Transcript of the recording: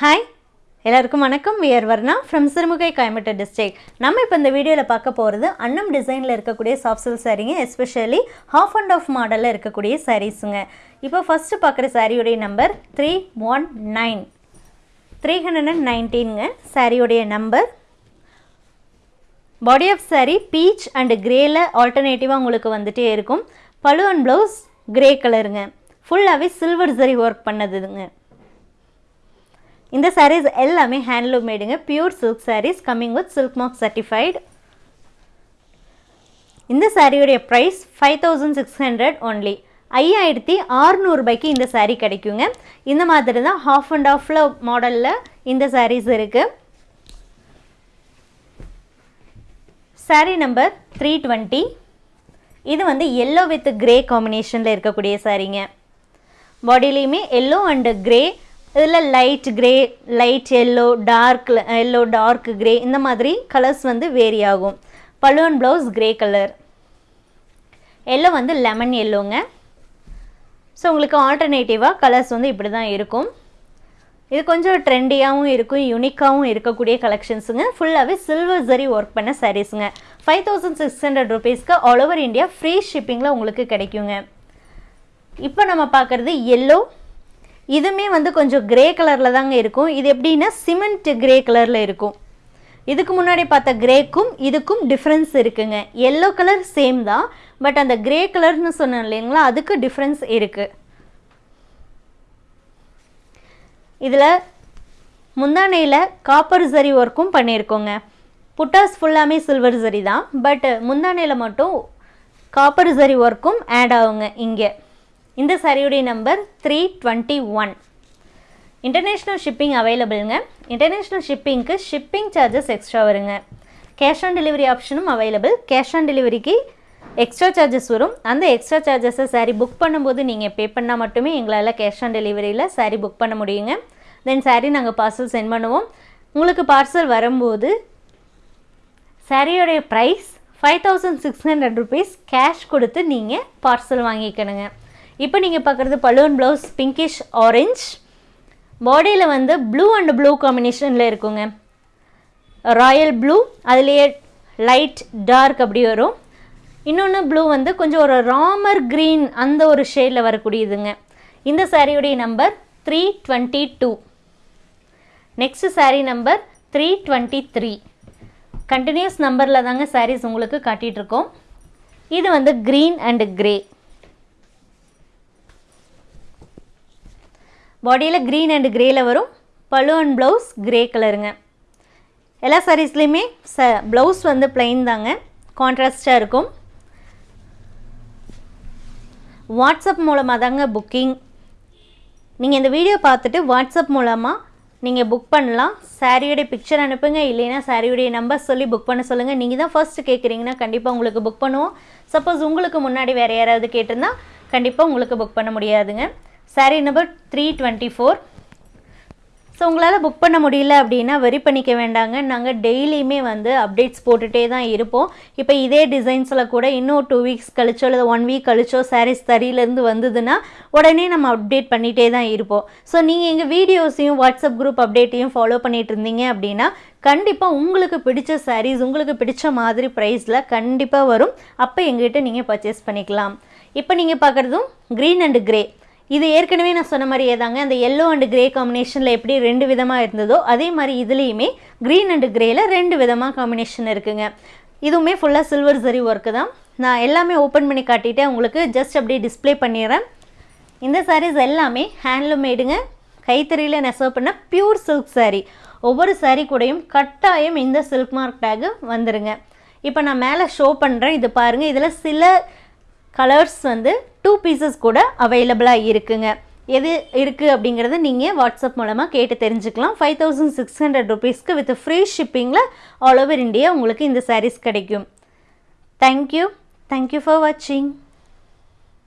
Hi எல்லாருக்கும் வணக்கம். We're Varna from Sirumugai Coimbatore district நம்ம இப்போ இந்த வீடியோவில் பார்க்க போகிறது அன்னம் டிசைனில் இருக்கக்கூடிய சாஃப்ட் சில் சாரீங்க எஸ்பெஷலி ஹாஃப் அண்ட் ஆஃப் மாடலில் இருக்கக்கூடிய சாரீஸுங்க இப்போ ஃபஸ்ட்டு பார்க்குற சாரியுடைய number three one nine three hundred and நைன்டீனுங்க சாரியுடைய number body of sari peach and கிரேயில் ஆல்டர்னேட்டிவாக உங்களுக்கு வந்துகிட்டே இருக்கும். பழு அண்ட் ப்ளவுஸ் கிரே கலருங்க ஃபுல்லாகவே சில்வர் சரி ஒர்க் பண்ணதுங்க. இந்த சாரீஸ் எல்லாமே handloom மேடுங்க pure silk saris coming with silk mark certified இந்த சாரியுடைய price five thousand six hundred only ஐயாயிரத்தி ஆறுநூறுபாய்க்கு இந்த சாரீ கிடைக்குங்க. இந்த மாதிரி தான் ஹாஃப் அண்ட் ஆஃபில் மாடலில் இந்த சாரீஸ் இருக்குது saree நம்பர் த்ரீ டுவெண்ட்டி இது வந்து எல்லோ வித் கிரே காம்பினேஷனில் இருக்கக்கூடிய சாரீங்க பாடியிலையுமே எல்லோ அண்டு கிரே இதில் light grey light yellow dark yellow dark grey இந்த மாதிரி கலர்ஸ் வந்து வேரி ஆகும். Balloon blouse grey colour yellow வந்து லெமன் எல்லோங்க ஸோ உங்களுக்கு ஆல்டர்னேட்டிவாக கலர்ஸ் வந்து இப்படி தான் இருக்கும். இது கொஞ்சம் ட்ரெண்டியாகவும் இருக்கும் யூனிக்காகவும் இருக்கக்கூடிய கலெக்ஷன்ஸுங்க ஃபுல்லாகவே சில்வர் ஜரி ஒர்க் பண்ண சாரீஸுங்க ஃபைவ் தௌசண்ட் சிக்ஸ் ஹண்ட்ரட் ருபீஸ்க்கு ஆல் ஓவர் இந்தியா ஃப்ரீ ஷிப்பிங்கில் உங்களுக்கு கிடைக்குங்க. இப்போ நம்ம பார்க்குறது எல்லோ இதுவுமே வந்து கொஞ்சம் கிரே கலரில் தாங்க இருக்கும். இது எப்படின்னா சிமெண்ட் கிரே கலரில் இருக்கும். இதுக்கு முன்னாடி பார்த்த கிரேக்கும் இதுக்கும் டிஃப்ரென்ஸ் இருக்குங்க. எல்லோ கலர் சேம் தான். பட் அந்த கிரே கலர்னு சொன்னேன் இல்லைங்களா அதுக்கு டிஃப்ரென்ஸ் இருக்குது இதில் முந்தானையில் காப்பர் சரி ஒர்க்கும் பண்ணியிருக்கோங்க. புட்டாஸ் ஃபுல்லாமே சில்வர் சரி தான். பட் முந்தானையில் மட்டும் காப்பர் சரி ஒர்க்கும் ஆட் ஆகுங்க இங்கே. இந்த சாரியுடைய number three twenty one international shipping அவைலபிளுங்க international ஷிப்பிங்க்கு ஷிப்பிங் சார்ஜஸ் எக்ஸ்ட்ரா வருங்க. கேஷ் ஆன் டெலிவரி ஆப்ஷனும் அவைலபிள் கேஷ் ஆன் டெலிவரிக்கு எக்ஸ்ட்ரா சார்ஜஸ் வரும். அந்த எக்ஸ்ட்ரா சார்ஜஸை சாரீ புக் பண்ணும்போது நீங்கள் பே பண்ணால் மட்டுமே எங்களால் கேஷ் ஆன் டெலிவரியில் சாரீ புக் பண்ண முடியுங்க. தென் சாரீ நாங்கள் பார்சல் சென்ட் பண்ணுவோம். உங்களுக்கு பார்சல் வரும்போது சாரியோடைய price five thousand six hundred rupees cash கொடுத்து நீங்கள் பார்சல் வாங்கிக்கணுங்க. இப்போ நீங்கள் பார்க்குறது பலூன் ப்ளவுஸ் பிங்கிஷ் ஆரஞ்ச் பாடியில் வந்து ப்ளூ அண்ட் ப்ளூ காம்பினேஷனில் இருக்குங்க. ராயல் ப்ளூ அதுலேயே லைட் டார்க் அப்படி வரும். இன்னொன்று ப்ளூ வந்து கொஞ்சம் ஒரு ராமர் க்ரீன் அந்த ஒரு ஷேடில் வரக்கூடியதுங்க. இந்த சாரியுடைய number three twenty two next sari number three twenty three continuous நம்பரில் தாங்க சாரீஸ் உங்களுக்கு காட்டிகிட்ருக்கோம் இது வந்து க்ரீன் அண்டு கிரே பாடியில் க்ரீன் அண்ட் கிரேயில் வரும். பழு அண்ட் ப்ளவுஸ் க்ரே கலருங்க எல்லா சாரீஸ்லேயுமே ச ப்ளவுஸ் வந்து பிளைன் தாங்க. கான்ட்ராஸ்டாக இருக்கும். வாட்ஸ்அப் மூலமாக தாங்க புக்கிங் நீங்கள் இந்த வீடியோ பார்த்துட்டு வாட்ஸ்அப் மூலமாக நீங்கள் புக் பண்ணலாம். சாரியோடைய பிக்சர் அனுப்புங்க. இல்லைன்னா சாரியுடைய நம்பர் சொல்லி புக் பண்ண சொல்லுங்கள் நீங்கள் தான் ஃபர்ஸ்ட் கேட்குறீங்கன்னா கண்டிப்பாக உங்களுக்கு புக் பண்ணுவோம். சப்போஸ் உங்களுக்கு முன்னாடி வேறு யாராவது கேட்டிருந்தா கண்டிப்பாக உங்களுக்கு புக் பண்ண முடியாதுங்க. Sari number three twenty four so உங்களால் புக் பண்ண முடியல அப்படின்னா வெரி பண்ணிக்க வேண்டாங்க. நாங்கள் டெய்லியுமே வந்து அப்டேட்ஸ் போட்டுகிட்டே தான் இருப்போம். இப்போ இதே டிசைன்ஸில் கூட இன்னும் டூ வீக்ஸ் கழிச்சோ இல்லை ஒன் வீக் கழிச்சோ சாரீஸ் தறியிலேருந்து வந்ததுன்னா உடனே நம்ம அப்டேட் பண்ணிகிட்டே தான் இருப்போம். ஸோ நீங்கள் எங்கள் வீடியோஸையும் வாட்ஸ்அப் குரூப் அப்டேட்டையும் ஃபாலோ பண்ணிகிட்டு இருந்தீங்க அப்படின்னா கண்டிப்பாக உங்களுக்கு பிடிச்ச சாரீஸ் உங்களுக்கு பிடிச்ச மாதிரி ப்ரைஸில் கண்டிப்பாக வரும். அப்போ எங்ககிட்ட நீங்கள் பர்ச்சேஸ் பண்ணிக்கலாம். இப்போ நீங்கள் பார்க்குறதும் க்ரீன் அண்டு கிரே இது ஏற்கனவே நான் சொன்ன மாதிரியே தாங்க. அந்த எல்லோ அண்ட் கிரே காம்பினேஷனில் எப்படி ரெண்டு விதமாக இருந்ததோ அதே மாதிரி இதுலேயுமே க்ரீன் அண்ட் கிரேயில் ரெண்டு விதமாக காம்பினேஷன் இருக்குங்க. இதுவுமே ஃபுல்லாக சில்வர் சரி ஒர்க்கு தான். நான் எல்லாமே ஓப்பன் பண்ணி காட்டிட்டேன். உங்களுக்கு ஜஸ்ட் அப்படியே டிஸ்ப்ளே பண்ணிடுறேன். இந்த சாரீஸ் எல்லாமே ஹேண்ட்லூம் மேடுங்க கைத்தறியில் நெசவு பண்ண பியூர் சில்க் சாரீ ஒவ்வொரு சாரீ கூடயும் கட்டாயம் இந்த சில்க் மார்க் டேகு வந்துடுங்க இப்போ நான் மேலே ஷோ பண்ணுறேன் இது பாருங்கள் இதில் சில கலர்ஸ் வந்து டூ பீசஸ் கூட அவைலபிளாக இருக்குங்க. எது இருக்குது அப்படிங்கிறத நீங்கள் வாட்ஸ்அப் மூலமாக கேட்டு தெரிஞ்சுக்கலாம். ஃபைவ் தௌசண்ட் சிக்ஸ் ஹண்ட்ரட் ருபீஸ்க்கு வித் ஃப்ரீ ஷிப்பிங்கில் ஆல் ஓவர் இந்தியா உங்களுக்கு இந்த சாரீஸ் கிடைக்கும். தேங்க்யூ தேங்க்யூ ஃபார் வாட்சிங்